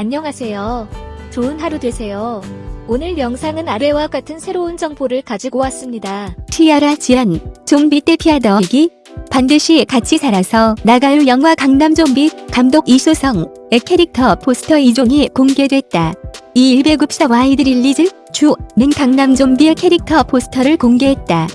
안녕하세요. 좋은 하루 되세요. 오늘 영상은 아래와 같은 새로운 정보를 가지고 왔습니다. 티아라 지연, 좀비 떼 피하더이기 반드시 같이 살아서 나가요 영화 강남 좀비 감독 이수성의 캐릭터 포스터 2종이 공개됐다. 2일 배급사 와이드 릴리즈 주는 강남 좀비의 캐릭터 포스터를 공개했다.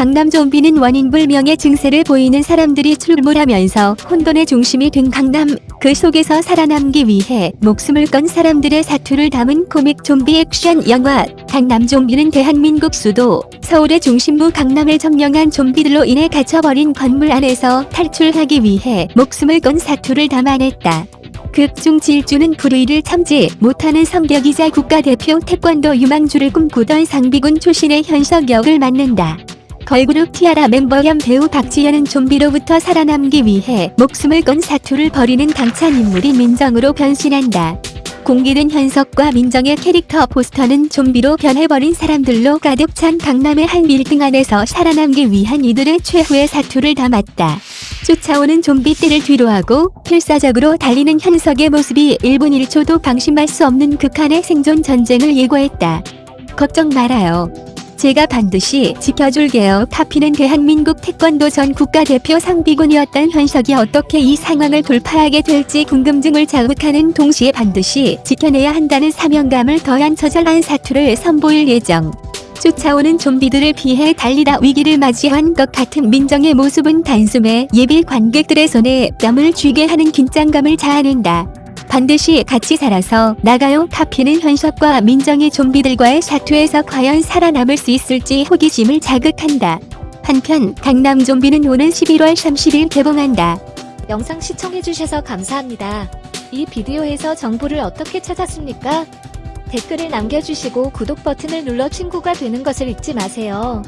강남 좀비는 원인불명의 증세를 보이는 사람들이 출몰하면서 혼돈의 중심이 된 강남 그 속에서 살아남기 위해 목숨을 건 사람들의 사투를 담은 코믹 좀비 액션 영화 강남 좀비는 대한민국 수도 서울의 중심부 강남을 점령한 좀비들로 인해 갇혀버린 건물 안에서 탈출하기 위해 목숨을 건 사투를 담아냈다. 극중 질주는 불의를 참지 못하는 성격이자 국가대표 태권도 유망주를 꿈꾸던 상비군 출신의 현석 역을 맡는다. 걸그룹 티아라 멤버 겸 배우 박지현은 좀비로부터 살아남기 위해 목숨을 건 사투를 벌이는 당찬 인물이 민정으로 변신한다. 공개된 현석과 민정의 캐릭터 포스터는 좀비로 변해버린 사람들로 가득 찬 강남의 한 빌딩 안에서 살아남기 위한 이들의 최후의 사투를 담았다. 쫓아오는 좀비 떼를 뒤로하고 필사적으로 달리는 현석의 모습이 1분 1초도 방심할 수 없는 극한의 생존 전쟁을 예고했다. 걱정 말아요. 제가 반드시 지켜줄게요. 카피는 대한민국 태권도 전 국가대표 상비군이었던 현석이 어떻게 이 상황을 돌파하게 될지 궁금증을 자극하는 동시에 반드시 지켜내야 한다는 사명감을 더한 처절한 사투를 선보일 예정. 쫓아오는 좀비들을 피해 달리다 위기를 맞이한 것 같은 민정의 모습은 단숨에 예비 관객들의 손에 뺨을 쥐게 하는 긴장감을 자아낸다. 반드시 같이 살아서 나가요 카피는 현석과 민정의 좀비들과의 사투에서 과연 살아남을 수 있을지 호기심을 자극한다. 한편 강남 좀비는 오는 11월 30일 개봉한다. 영상 시청해주셔서 감사합니다. 이 비디오에서 정보를 어떻게 찾았습니까? 댓글을 남겨주시고 구독 버튼을 눌러 친구가 되는 것을 잊지 마세요.